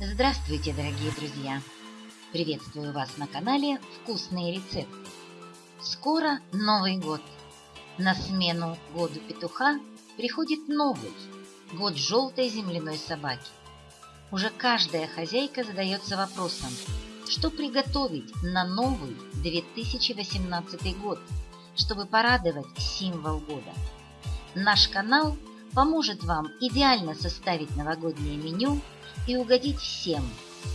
Здравствуйте, дорогие друзья! Приветствую вас на канале «Вкусные рецепты». Скоро Новый год. На смену году петуха приходит новый, год желтой земляной собаки. Уже каждая хозяйка задается вопросом, что приготовить на новый 2018 год, чтобы порадовать символ года. Наш канал поможет вам идеально составить новогоднее меню и угодить всем,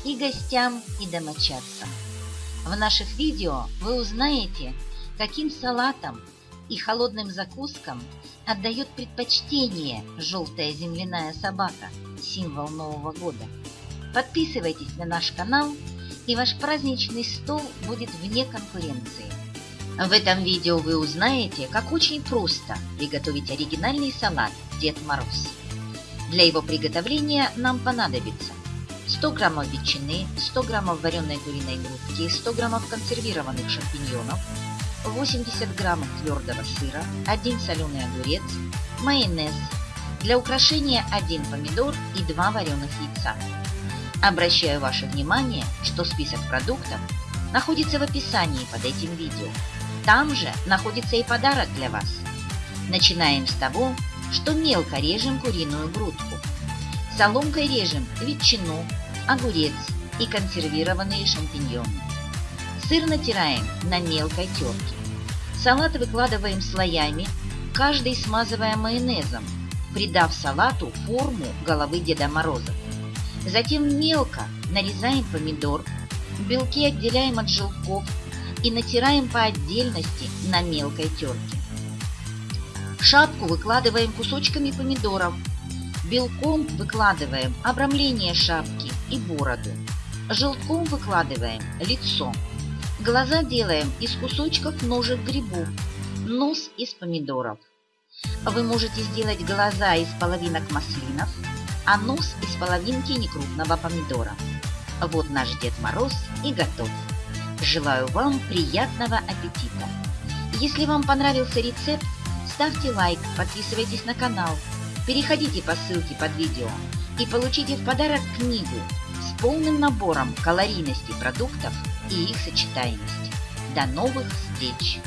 и гостям, и домочадцам. В наших видео вы узнаете, каким салатам и холодным закускам отдает предпочтение желтая земляная собака, символ Нового года. Подписывайтесь на наш канал, и ваш праздничный стол будет вне конкуренции. В этом видео вы узнаете, как очень просто приготовить оригинальный салат Дед Мороз. Для его приготовления нам понадобится 100 граммов ветчины, 100 граммов вареной куриной грудки, 100 граммов консервированных шампиньонов, 80 граммов твердого сыра, 1 соленый огурец, майонез, для украшения 1 помидор и 2 вареных яйца. Обращаю ваше внимание, что список продуктов находится в описании под этим видео. Там же находится и подарок для вас. Начинаем с того, что мелко режем куриную грудку. Соломкой режем ветчину, огурец и консервированные шампиньоны. Сыр натираем на мелкой терке. Салат выкладываем слоями, каждый смазывая майонезом, придав салату форму головы Деда Мороза. Затем мелко нарезаем помидор, белки отделяем от желтков и натираем по отдельности на мелкой терке. Шапку выкладываем кусочками помидоров. Белком выкладываем обрамление шапки и бороду. Желтком выкладываем лицо. Глаза делаем из кусочков ножек грибов. Нос из помидоров. Вы можете сделать глаза из половинок маслинов, а нос из половинки некрупного помидора. Вот наш Дед Мороз и готов. Желаю вам приятного аппетита! Если вам понравился рецепт, ставьте лайк, подписывайтесь на канал, переходите по ссылке под видео и получите в подарок книгу с полным набором калорийности продуктов и их сочетаемости. До новых встреч!